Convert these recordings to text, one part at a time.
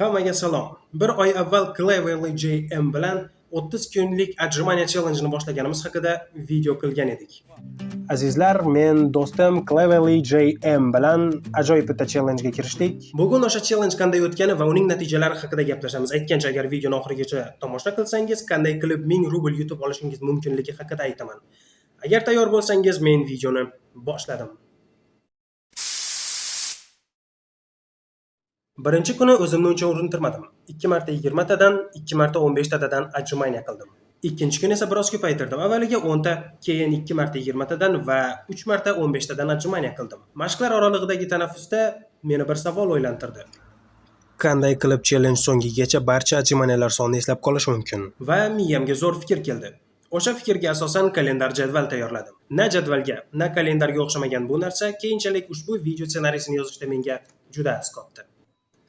Hammaga salom. Bir oy avval Cleverly JM bilan 30 kunlik отжимание challenge'ini boshlaganimiz haqida video qilgan edik. Azizlar, men do'stim Cleverly JM bilan ajoyib bitta challenge kirishdik. Bugun o'sha challenge qanday o'tgani va uning natijalari haqida gaplashamiz. Aytgancha, agar videoni oxirigacha tomosha qilsangiz, qanday qilib 1000 rubl yutib olishingiz mumkinligi haqida aytaman. Agar tayyor bo'lsangiz, men videoni boshladim. Birinchi kuni o'zimni uncha urintirmadim. 2 marta 20 tadan, 2 marta 15 tadan отжимание qildim. Ikkinchi kuni esa biroz ko'paytirdim. Avvaliga 10 ta, keyin 2 marta 20 tadan va 3 marta 15 tadan отжимание qildim. Mashqlar oralig'idagi tanaffusda meni bir savol o'ylantirdi. Qanday qilib challenge so'ngigacha barcha отжиманиялар sonini eslab qolish mumkin? Va miyamga zo'r fikr keldi. O'sha fikrga asosan kalendar jadval tayyorladim. Na jadvalga, na kalendarga o'xshamagan bu narsa keyinchalik ushbu video ssenariysini yozishda menga juda asqotdi.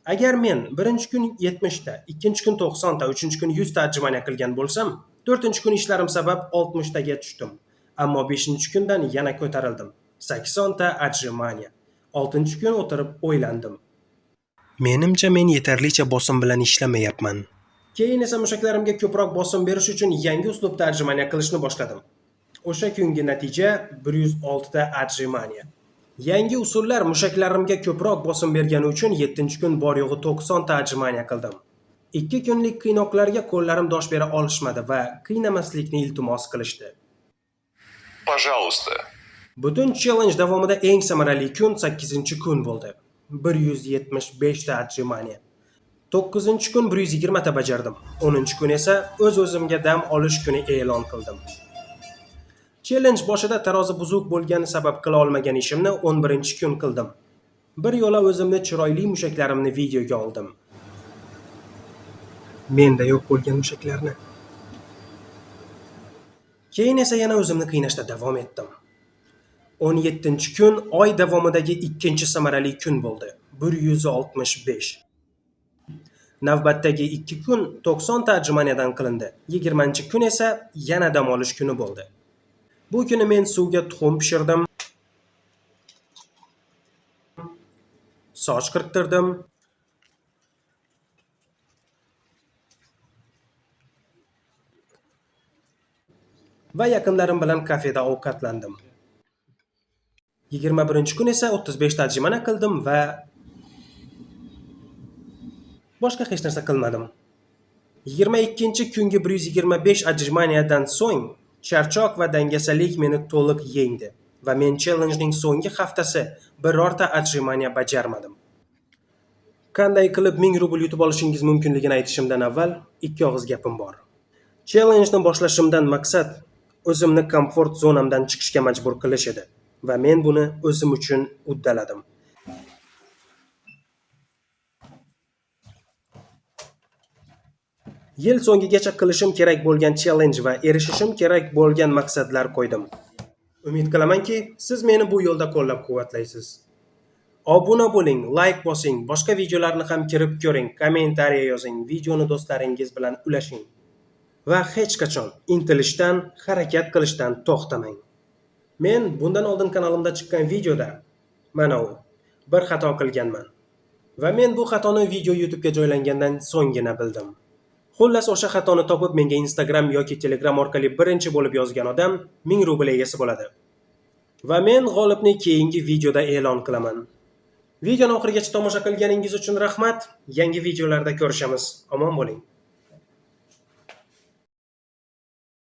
Agar men birinchi kun 70 ta, ikkinchi kun 90 ta, uchinchi kun 100 ta qilgan bo'lsam, to'rtinchi kun ishlarim sabab 60 taga tushdim. Ammo 5-kundan yana ko'tarildim. 80 ta отжимание. 6-kun o'tirib o'ylandim. Menimcha men yetarlicha bosim bilan ishlamayapman. Keyin esa mushaklarimga ko'proq bosim berish uchun yangi uslubda отжимание qilishni boshladim. O'sha kungi natija 106 ta отжимание. Yangi usullar mushaklarimga ko'proq bosim bergani uchun 7-kun bor yo'g'i 90 ta отжимание qildim. 2 kunlik qiynoqlarga qo'llarim dosh bera olishmadi va qiynamaslikni iltimos qilishdi. Пожалуйста. Butun challenge davomida eng samarali kun 8-kun bo'ldi. 175 ta отжимание. 9-kun 120 ta bajardim. 10-kun esa o'z-o'zimga dam olish kuni e'lon qildim. Challenge boshida tarozi buzuq bo'lgani sabab qila olmagan ishimni 11-kun qildim. Bir yo'la o'zimni chiroyli mushaklarimni videoga oldim. Menda yo'q bo'lgan mushaklarni. Keyin esa yana o'zimni qiynashda davom etdim. 17-kun oy davomidagi ikkinchi samarali kun bo'ldi. 165. Navbatdagi 2 kun 90 ta qilindi. 20-kun esa yana dam olish kuni bo'ldi. Bu kuni men suvga tuxum pishirdim. Soch qirttirdim. Va yaqinlarim bilan kafeda ovqatlandim. 21-kun esa 35 ta qildim va boshqa hech narsa qilmadim. 22-kungi 125 ajrimaniyadan so'ng charchoq va dangasalik meni to'liq yengdi va men chellenjning so'nggi haftasi birorta отжимание bajarmadim. Qanday qilib 1000 rubl yutib olishingiz mumkinligini aytishimdan avval ikki og'iz gapim bor. Chellenjni boshlashimdan maqsad o'zimni komfort zonamdan chiqishga majbur qilish edi va men buni o'zim uchun uddaladim. Yil so'ngigacha qilishim kerak bo'lgan challenge va erishishim kerak bo'lgan maqsadlar qo'ydim. Umid qilamanki, siz meni bu yo'lda qo'llab-quvvatlaysiz. Obuna bo'ling, like bosing, boshqa videolarni ham kirib ko'ring, kommentariya yozing, videoni do'stlaringiz bilan ulashing. Va hech qachon intilishdan, harakat qilishdan to'xtamang. Men bundan oldin kanalimda chiqqan videoda mana u bir xato qilganman. Va men bu xatoni video YouTube'ga joylangandan so'nggina bildim. Xullas o'sha xatoni topib menga Instagram yoki Telegram orqali birinchi bo'lib yozgan odam 1000 rubl egasi bo'ladi. Va men g'olibni keyingi videoda e'lon qilaman. Videoni oxirigacha tomosha qilganingiz uchun rahmat. Yangi videolarda ko'rishamiz. Omon bo'ling.